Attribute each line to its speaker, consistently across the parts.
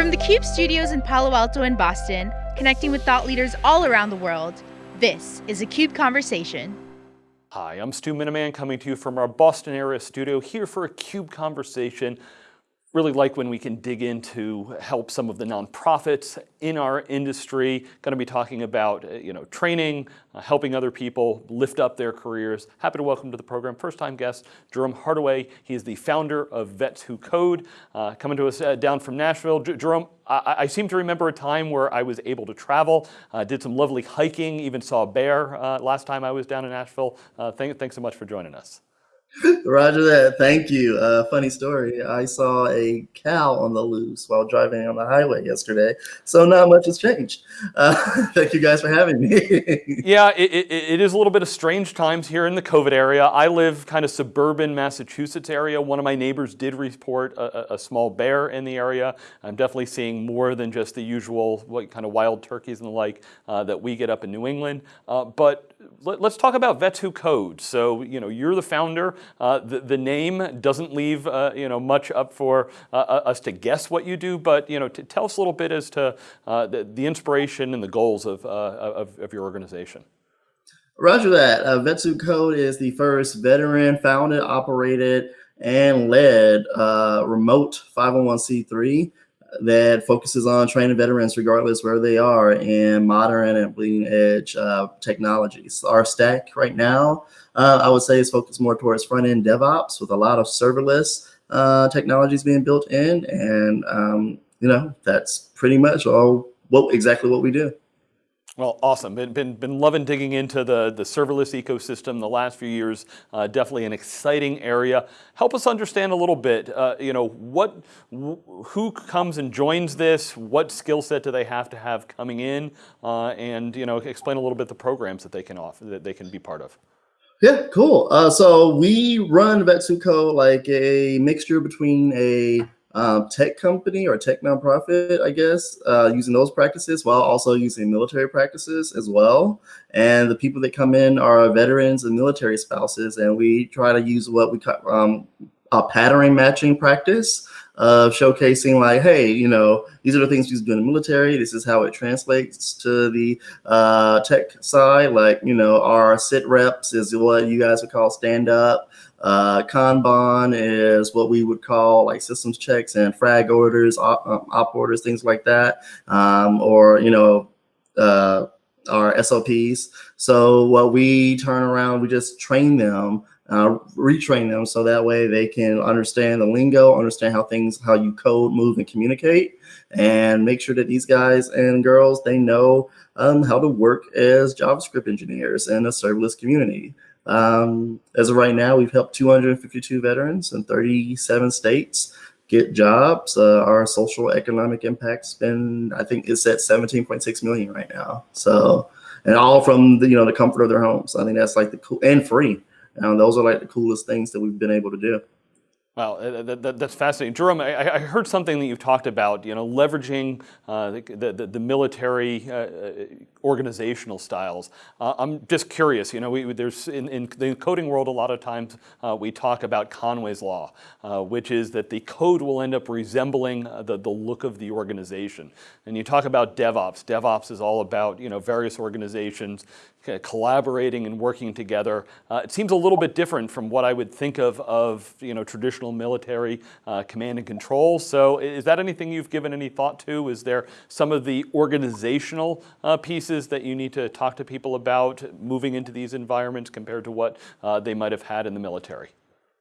Speaker 1: From the CUBE studios in Palo Alto and Boston, connecting with thought leaders all around the world, this is a CUBE Conversation.
Speaker 2: Hi, I'm Stu Miniman coming to you from our Boston area studio here for a CUBE Conversation really like when we can dig into help some of the nonprofits in our industry. Going to be talking about uh, you know training, uh, helping other people lift up their careers. Happy to welcome to the program first time guest Jerome Hardaway. He is the founder of Vets Who Code, uh, coming to us uh, down from Nashville. J Jerome, I, I, seem to remember a time where I was able to travel, uh, did some lovely hiking, even saw a bear uh, last time I was down in Nashville. Thank, thanks so much for joining us.
Speaker 3: Roger that. Thank you. Uh, funny story. I saw a cow on the loose while driving on the highway yesterday. So not much has changed. Uh, thank you guys for having me.
Speaker 2: yeah, it, it, it is a little bit of strange times here in the COVID area. I live kind of suburban Massachusetts area. One of my neighbors did report a, a small bear in the area. I'm definitely seeing more than just the usual what kind of wild turkeys and the like uh, that we get up in New England. Uh, but let, us talk about Vets Who Code. So, you know, you're the founder. Uh, the, the, name doesn't leave, uh, you know, much up for uh, uh us to guess what you do, but, you know, tell us a little bit as to uh, the, the, inspiration and the goals of, of, of, your organization.
Speaker 3: Roger that. Uh, Vets Who Code is the first veteran founded, operated, and led remote 501c3 that focuses on training veterans regardless where they are in modern and bleeding edge uh, technologies. Our stack right now, uh, I would say is focused more towards front end DevOps with a lot of serverless uh, technologies being built in. And, um, you know, that's pretty much all what exactly what we do.
Speaker 2: Well, awesome. Been, been, been loving digging into the, the serverless ecosystem the last few years. Uh, definitely an exciting area. Help us understand a little bit, uh, you know, what, who comes and joins this? What skill set do they have to have coming in? Uh, and, you know, explain a little bit the programs that they can offer, that they can be part of.
Speaker 3: Yeah, cool. Uh, so we run Vets Who Code like a mixture between a um, tech company or tech nonprofit, I guess, uh, using those practices while also using military practices as well. And the people that come in are veterans and military spouses, and we try to use what we call um, a pattern matching practice of showcasing like, hey, you know, these are the things you do in the military. This is how it translates to the uh, tech side. Like, you know, our sit reps is what you guys would call stand up. Uh, Kanban is what we would call like systems checks and frag orders, op, um, op orders, things like that. Um, or, you know, uh, our SOPs. So what we turn around, we just train them uh, retrain them so that way they can understand the lingo, understand how things, how you code, move, and communicate, and make sure that these guys and girls they know um, how to work as JavaScript engineers in a serverless community. Um, as of right now, we've helped 252 veterans in 37 states get jobs. Uh, our social economic impact's been, I think, it's at 17.6 million right now. So, and all from the you know the comfort of their homes. I think that's like the cool and free. And those are like the coolest things that we've been able to do.
Speaker 2: Wow, uh, that, that, that's fascinating. Jerome, I, I, heard something that you've talked about, you know, leveraging uh, the, the, the, military uh, uh, organizational styles. Uh, I'm just curious, you know, we, there's in, in, the coding world, a lot of times uh, we talk about Conway's Law, which is that the code will end up resembling the, the look of the organization. And you talk about DevOps. DevOps is all about, you know, various organizations collaborating and working together. Uh, it seems a little bit different from what I would think of of you know traditional military uh, command and control. So is that anything you've given any thought to? Is there some of the organizational uh, pieces that you need to talk to people about moving into these environments compared to what uh, they might have had in the military?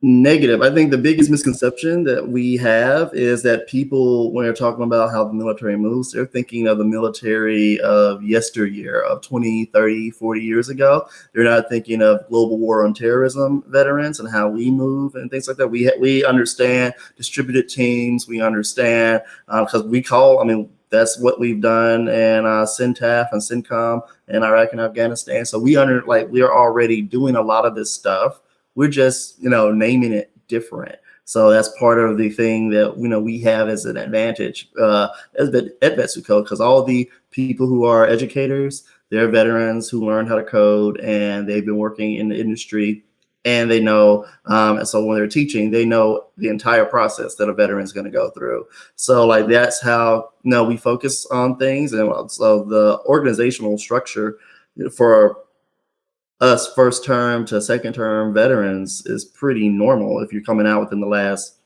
Speaker 3: Negative. I think the biggest misconception that we have is that people, when they're talking about how the military moves, they're thinking of the military of yesteryear, of 20, 30, 40 years ago. They're not thinking of global war on terrorism veterans and how we move and things like that. We, we understand distributed teams. We understand because uh, we call, I mean, that's what we've done in uh, CENTAF and CENTCOM in Iraq and Afghanistan. So we under like we are already doing a lot of this stuff we're just, you know, naming it different. So that's part of the thing that you know we have as an advantage uh, at Vets Who Code because all the people who are educators, they're veterans who learned how to code and they've been working in the industry and they know um, and so when they're teaching they know the entire process that a veteran is going to go through. So like that's how you know we focus on things and so the organizational structure for us first term to second term veterans is pretty normal if you're coming out within the last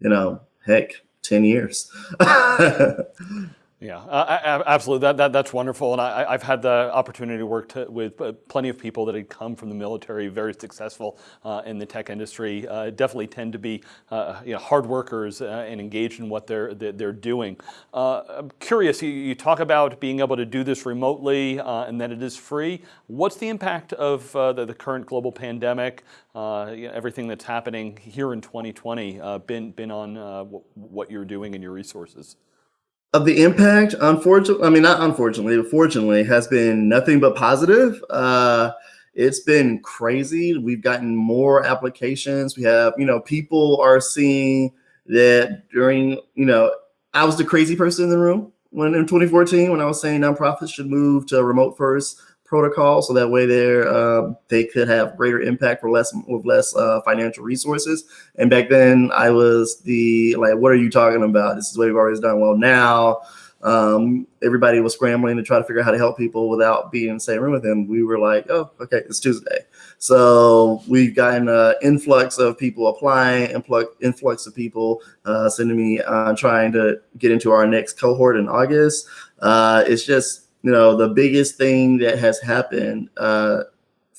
Speaker 3: you know heck 10 years
Speaker 2: Yeah, absolutely. That, that, that's wonderful. And I, have had the opportunity to work to, with uh, plenty of people that had come from the military, very successful uh, in the tech industry. Uh, definitely tend to be uh, you know, hard workers uh, and engaged in what they're, they're doing. I'm curious, you, you, talk about being able to do this remotely and that it is free. What's the impact of the, the, current global pandemic, you know, everything that's happening here in 2020 been, been on what you're doing and your resources?
Speaker 3: Of the impact, unfortunately, I mean, not unfortunately, but fortunately, has been nothing but positive. Uh, it's been crazy. We've gotten more applications. We have, you know, people are seeing that during, you know, I was the crazy person in the room when in 2014 when I was saying nonprofits should move to remote first protocol so that way they uh, they could have greater impact for less with less uh, financial resources. And back then I was the like, what are you talking about? This is what we've always done. Well, now um, everybody was scrambling to try to figure out how to help people without being in the same room with them. We were like, oh, okay, it's Tuesday. So we've gotten an influx of people applying, influx, influx of people uh, sending me uh, trying to get into our next cohort in August. Uh, it's just you know, the biggest thing that has happened uh,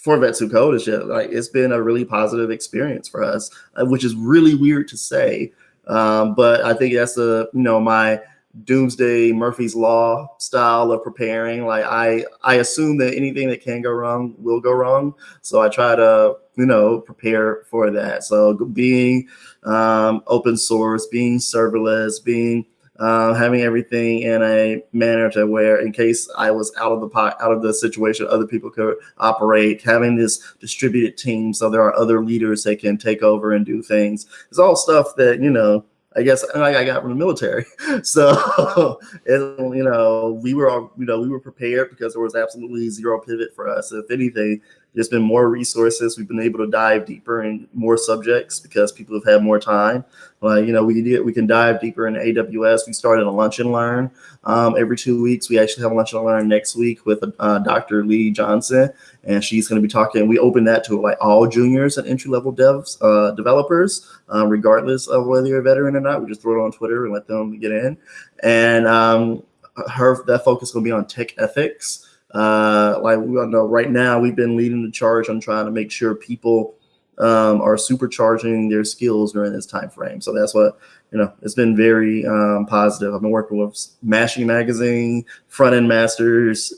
Speaker 3: for Code is just like it's been a really positive experience for us, uh, which is really weird to say. Um, but I think that's a you know my doomsday Murphy's law style of preparing. Like I I assume that anything that can go wrong will go wrong, so I try to you know prepare for that. So being um, open source, being serverless, being uh, having everything in a manner to where in case I was out of the pot, out of the situation, other people could operate, having this distributed team. So there are other leaders that can take over and do things. It's all stuff that, you know, I guess I got from the military. So, and, you know, we were, all, you know, we were prepared because there was absolutely zero pivot for us. If anything, there's been more resources. We've been able to dive deeper in more subjects because people have had more time. Like, you know, we can, we can dive deeper in AWS. We started a lunch and learn um, every two weeks. We actually have a lunch and learn next week with uh, Dr. Lee Johnson, and she's going to be talking. We open that to like all juniors and entry level devs, uh, developers, uh, regardless of whether you're a veteran or not. We just throw it on Twitter and let them get in. And um, her that focus is going to be on tech ethics. Uh, like we all know right now, we've been leading the charge on trying to make sure people um, are supercharging their skills during this time frame. So that's what you know. It's been very um, positive. I've been working with Smashing Magazine, Front End Masters.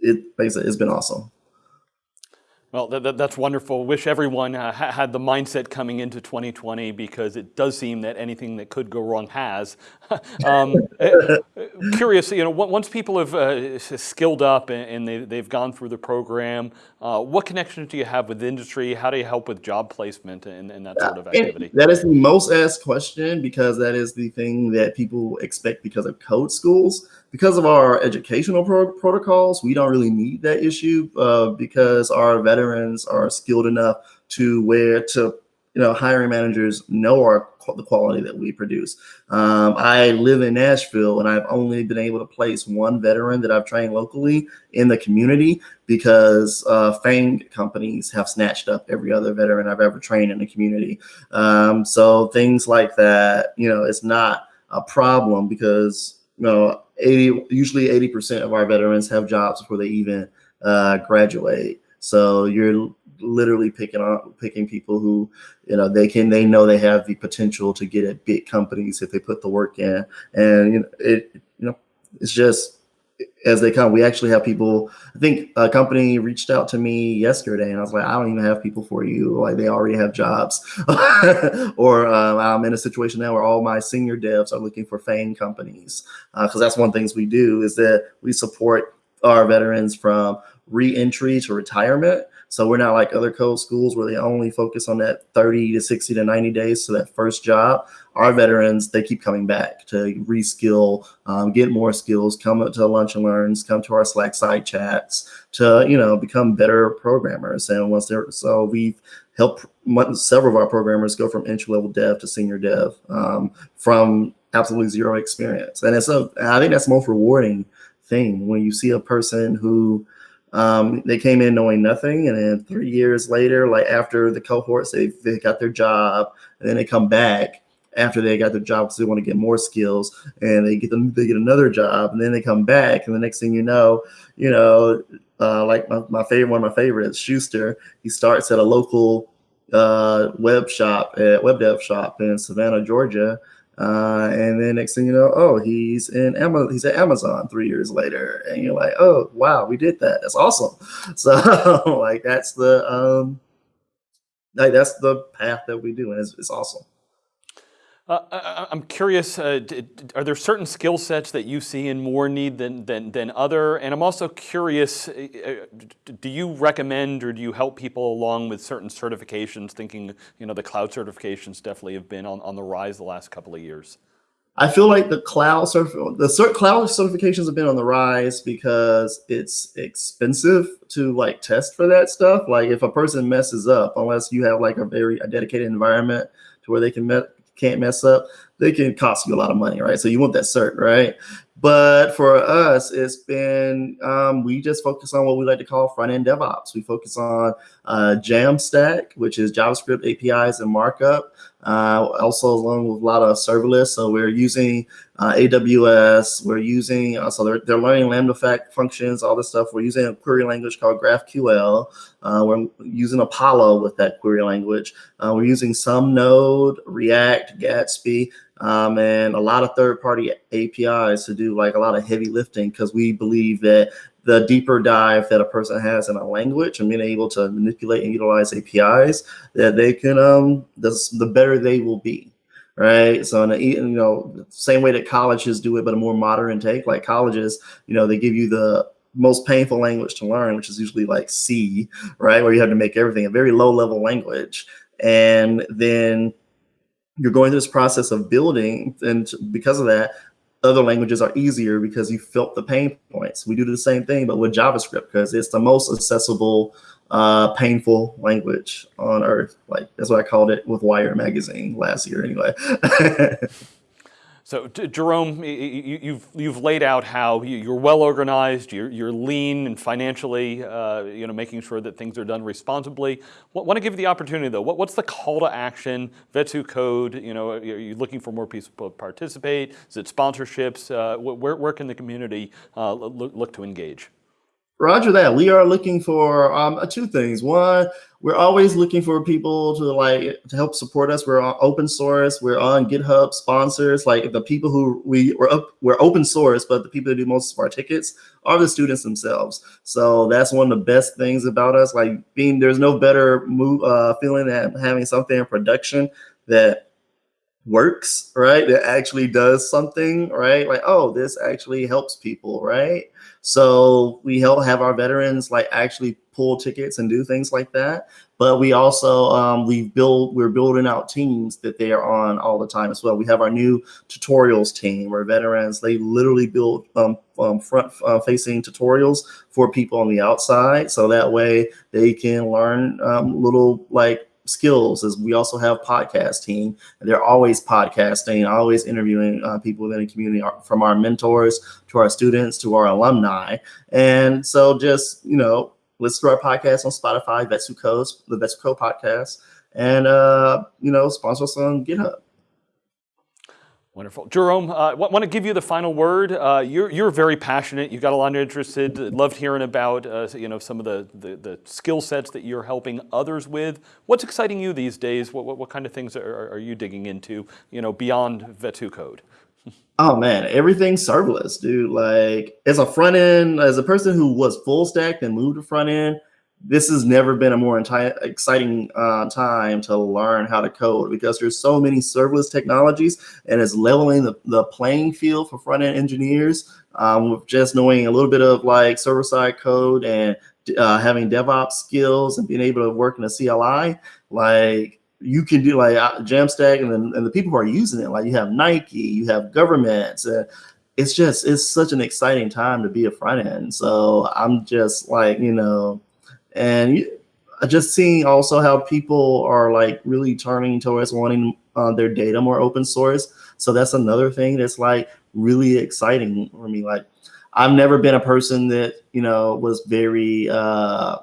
Speaker 3: It, like I said, it's been awesome.
Speaker 2: Well, that, that's wonderful. Wish everyone uh, had the mindset coming into 2020 because it does seem that anything that could go wrong has. um, uh, curious, you know, once people have uh, skilled up and they, they've gone through the program, uh, what connections do you have with industry? How do you help with job placement and, and that sort of activity?
Speaker 3: That is the most asked question because that is the thing that people expect because of code schools because of our educational pro protocols, we don't really need that issue uh, because our veterans are skilled enough to where to, you know, hiring managers know our the quality that we produce. Um, I live in Nashville and I've only been able to place one veteran that I've trained locally in the community because uh, FANG companies have snatched up every other veteran I've ever trained in the community. Um, so things like that, you know, it's not a problem because, you know, 80, usually 80% of our veterans have jobs before they even uh, graduate. So you're literally picking on picking people who, you know, they can, they know they have the potential to get at big companies if they put the work in. And, you know, it, you know, it's just, as they come. We actually have people. I think a company reached out to me yesterday, and I was like, I don't even have people for you. Like they already have jobs. or uh, I'm in a situation now where all my senior devs are looking for FANG companies because uh, that's one of the things we do is that we support our veterans from re-entry to retirement. So we're not like other code schools where they only focus on that 30 to 60 to 90 days to that first job. Our veterans, they keep coming back to reskill, um, get more skills, come to lunch and learns, come to our Slack side chats to, you know, become better programmers. And once they're, so we've helped several of our programmers go from entry level dev to senior dev um, from absolutely zero experience. And it's a, I think that's the most rewarding thing when you see a person who um, they came in knowing nothing, and then three years later, like after the cohorts, they, they got their job, and then they come back after they got their job because they want to get more skills, and they get them they get another job, and then they come back, and the next thing you know, you know, uh, like my, my favorite one of my favorites, Schuster, he starts at a local uh, web shop at web dev shop in Savannah, Georgia, uh, and then next thing you know, oh, he's in Amazon. He's at Amazon three years later, and you're like, oh, wow, we did that. That's awesome. So like that's the um, like that's the path that we do, and it's, it's awesome.
Speaker 2: Uh, I'm curious, uh, are there certain skill sets that you see in more need than, than, than other? And I'm also curious, uh, uh do you recommend or do you help people along with certain certifications, thinking, you know, the cloud certifications definitely have been on, on the rise the last couple of years?
Speaker 3: I feel like the cloud the cert cloud certifications have been on the rise because it's expensive to like test for that stuff. Like if a person messes up, unless you have like a very a dedicated environment to where they can can't mess up, they can cost you a lot of money, right? So you want that cert, right? But for us, it's been, um, we just focus on what we like to call front end DevOps. We focus on uh, Jamstack, which is JavaScript APIs and markup, uh, also along with a lot of serverless. So we're using uh, AWS, we're using, uh, so they're, they're learning Lambda fact functions, all this stuff. We're using a query language called GraphQL. Uh, we're using Apollo with that query language. Uh, we're using some Node, React, Gatsby, um, and a lot of third-party APIs to do like a lot of heavy lifting because we believe that the deeper dive that a person has in a language and being able to manipulate and utilize APIs, that they can, um, the, the better they will be right? So, in a, you know, same way that colleges do it, but a more modern take, like colleges, you know, they give you the most painful language to learn, which is usually like C, right? Where you have to make everything a very low level language. And then you're going through this process of building, and because of that, other languages are easier because you felt the pain points. We do the same thing, but with JavaScript because it's the most accessible, uh, painful language on earth. Like that's what I called it with Wired magazine last year, anyway.
Speaker 2: So Jerome, you've you've laid out how you're well organized, you're you're lean and financially, uh, you know, making sure that things are done responsibly. Want to give you the opportunity though. What, what's the call to action? Vets Who Code. You know, are you looking for more people to participate? Is it sponsorships? Uh, where where can the community uh, look, look to engage?
Speaker 3: Roger that. We are looking for um, two things. One, we're always looking for people to like to help support us. We're on open source. We're on GitHub sponsors. Like the people who we we're up, we're open source, but the people that do most of our tickets are the students themselves. So that's one of the best things about us. Like being there's no better move uh, feeling than having something in production that works, right? That actually does something, right? Like, oh, this actually helps people, right? So we help have our veterans like actually pull tickets and do things like that. But we also um, we build we're building out teams that they are on all the time as well. We have our new tutorials team where veterans they literally build um, um, front uh, facing tutorials for people on the outside, so that way they can learn um, little like skills is we also have podcast team. They're always podcasting always interviewing uh, people within the community from our mentors to our students to our alumni. And so just you know listen to our podcast on spotify Vets Who codes the Vets Who code podcast and uh you know sponsor us on github
Speaker 2: Wonderful. Jerome, I uh, want to give you the final word. Uh, you're, you're very passionate. You've got a lot of interested. Loved hearing about uh, you know some of the, the, the, skill sets that you're helping others with. What's exciting you these days? What, what, what kind of things are, are, you digging into you know, beyond Vets Who Code?
Speaker 3: Oh man, everything's serverless, dude. Like as a front end, as a person who was full stack and moved to front end, this has never been a more exciting uh, time to learn how to code because there's so many serverless technologies and it's leveling the, the playing field for front-end engineers um, with just knowing a little bit of like server-side code and uh, having DevOps skills and being able to work in a CLI, like you can do like uh, Jamstack and then and the people who are using it, like you have Nike, you have governments. Uh, it's just it's such an exciting time to be a front end. So I'm just like you know, and just seeing also how people are like really turning towards wanting uh, their data more open source. So that's another thing that's like really exciting for me. Like I've never been a person that you know was very uh,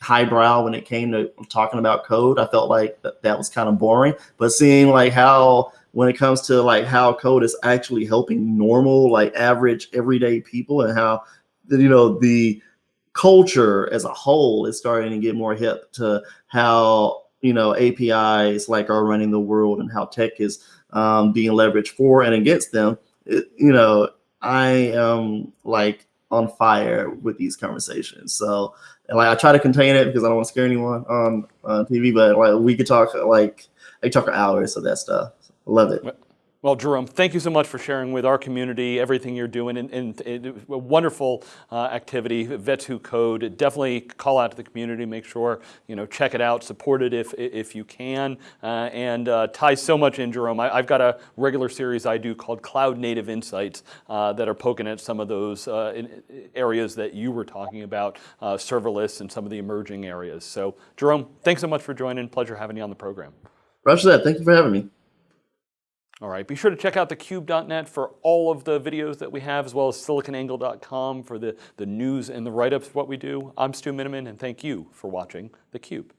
Speaker 3: highbrow when it came to talking about code. I felt like that, that was kind of boring. But seeing like how when it comes to like how code is actually helping normal, like average, everyday people, and how you know the culture as a whole is starting to get more hip to how you know APIs like are running the world and how tech is um, being leveraged for and against them. It, you know, I am like on fire with these conversations. So and like I try to contain it because I don't want to scare anyone on, on TV, but like we could talk like I could talk for hours of that stuff. Love it.
Speaker 2: Well, Jerome, thank you so much for sharing with our community everything you're doing and, and, and a wonderful uh, activity, Vets Who Code. Definitely call out to the community, make sure, you know, check it out, support it if, if you can, uh, and uh, ties so much in, Jerome. I, have got a regular series I do called Cloud Native Insights uh, that are poking at some of those uh, areas that you were talking about, uh, serverless and some of the emerging areas. So, Jerome, thanks so much for joining. Pleasure having you on the program.
Speaker 3: Roger that. Thank you for having me.
Speaker 2: All right, be sure to check out thecube.net for all of the videos that we have, as well as siliconangle.com for the, the news and the write-ups of what we do. I'm Stu Miniman, and thank you for watching theCUBE.